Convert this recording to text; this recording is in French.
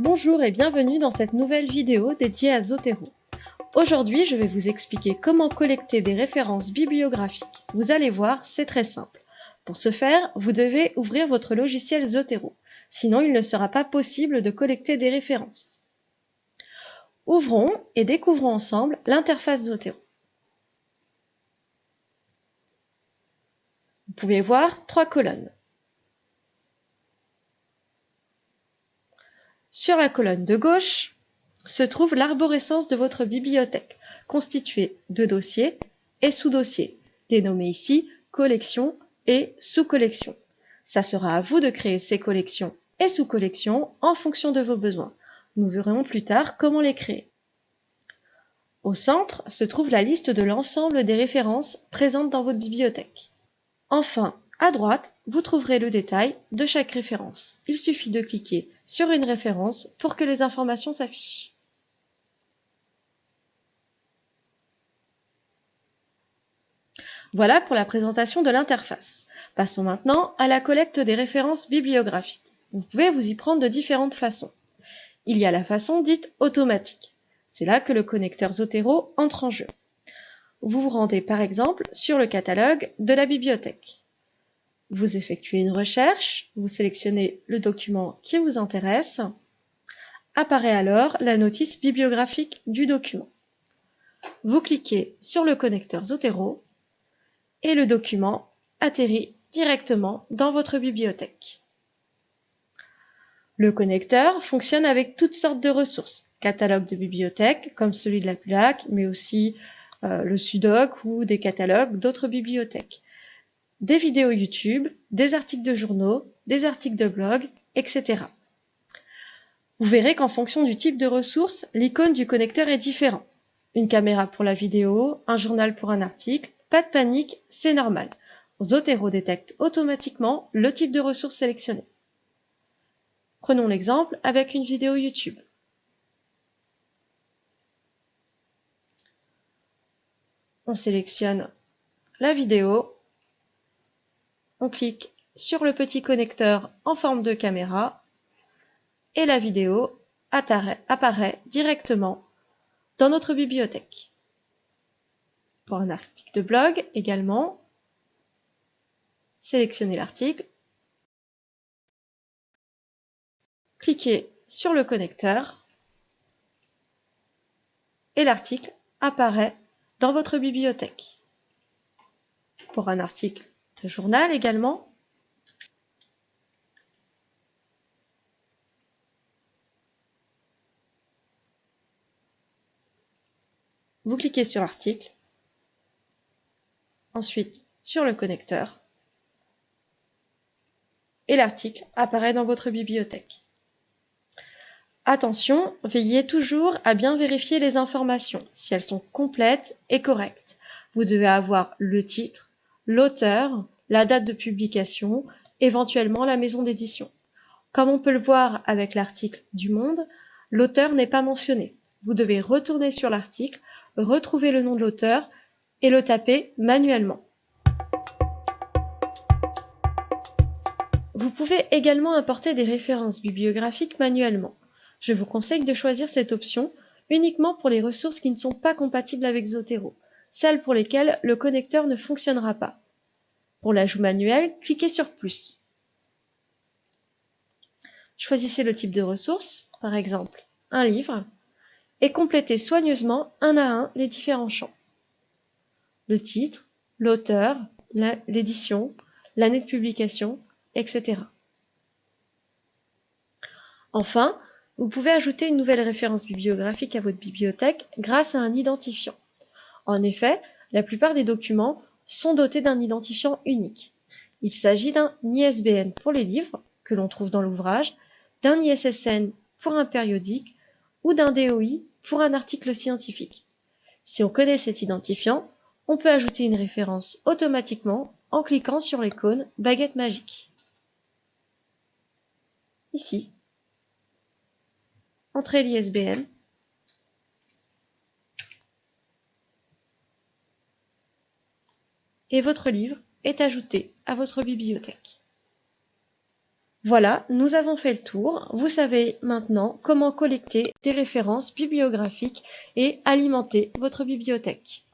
Bonjour et bienvenue dans cette nouvelle vidéo dédiée à Zotero. Aujourd'hui, je vais vous expliquer comment collecter des références bibliographiques. Vous allez voir, c'est très simple. Pour ce faire, vous devez ouvrir votre logiciel Zotero, sinon il ne sera pas possible de collecter des références. Ouvrons et découvrons ensemble l'interface Zotero. Vous pouvez voir trois colonnes. Sur la colonne de gauche se trouve l'arborescence de votre bibliothèque, constituée de dossiers et sous-dossiers, dénommés ici collections et sous-collections. Ça sera à vous de créer ces collections et sous-collections en fonction de vos besoins. Nous verrons plus tard comment les créer. Au centre se trouve la liste de l'ensemble des références présentes dans votre bibliothèque. Enfin, à droite, vous trouverez le détail de chaque référence. Il suffit de cliquer sur une référence pour que les informations s'affichent. Voilà pour la présentation de l'interface. Passons maintenant à la collecte des références bibliographiques. Vous pouvez vous y prendre de différentes façons. Il y a la façon dite automatique. C'est là que le connecteur Zotero entre en jeu. Vous vous rendez par exemple sur le catalogue de la bibliothèque. Vous effectuez une recherche, vous sélectionnez le document qui vous intéresse. Apparaît alors la notice bibliographique du document. Vous cliquez sur le connecteur Zotero et le document atterrit directement dans votre bibliothèque. Le connecteur fonctionne avec toutes sortes de ressources, catalogues de bibliothèques comme celui de la PULAC, mais aussi euh, le SUDOC ou des catalogues d'autres bibliothèques des vidéos YouTube, des articles de journaux, des articles de blog, etc. Vous verrez qu'en fonction du type de ressource, l'icône du connecteur est différent. Une caméra pour la vidéo, un journal pour un article, pas de panique, c'est normal. Zotero détecte automatiquement le type de ressource sélectionnée. Prenons l'exemple avec une vidéo YouTube. On sélectionne la vidéo on clique sur le petit connecteur en forme de caméra et la vidéo apparaît directement dans notre bibliothèque. Pour un article de blog également, sélectionnez l'article, cliquez sur le connecteur et l'article apparaît dans votre bibliothèque. Pour un article journal également. Vous cliquez sur Article, ensuite sur le connecteur, et l'article apparaît dans votre bibliothèque. Attention, veillez toujours à bien vérifier les informations, si elles sont complètes et correctes. Vous devez avoir le titre, l'auteur, la date de publication, éventuellement la maison d'édition. Comme on peut le voir avec l'article du Monde, l'auteur n'est pas mentionné. Vous devez retourner sur l'article, retrouver le nom de l'auteur et le taper manuellement. Vous pouvez également importer des références bibliographiques manuellement. Je vous conseille de choisir cette option uniquement pour les ressources qui ne sont pas compatibles avec Zotero, celles pour lesquelles le connecteur ne fonctionnera pas. Pour l'ajout manuel, cliquez sur Plus. Choisissez le type de ressource, par exemple un livre, et complétez soigneusement un à un les différents champs. Le titre, l'auteur, l'édition, l'année de publication, etc. Enfin, vous pouvez ajouter une nouvelle référence bibliographique à votre bibliothèque grâce à un identifiant. En effet, la plupart des documents sont dotés d'un identifiant unique. Il s'agit d'un ISBN pour les livres, que l'on trouve dans l'ouvrage, d'un ISSN pour un périodique ou d'un DOI pour un article scientifique. Si on connaît cet identifiant, on peut ajouter une référence automatiquement en cliquant sur l'icône baguette magique. Ici, entrez l'ISBN et votre livre est ajouté à votre bibliothèque. Voilà, nous avons fait le tour. Vous savez maintenant comment collecter des références bibliographiques et alimenter votre bibliothèque.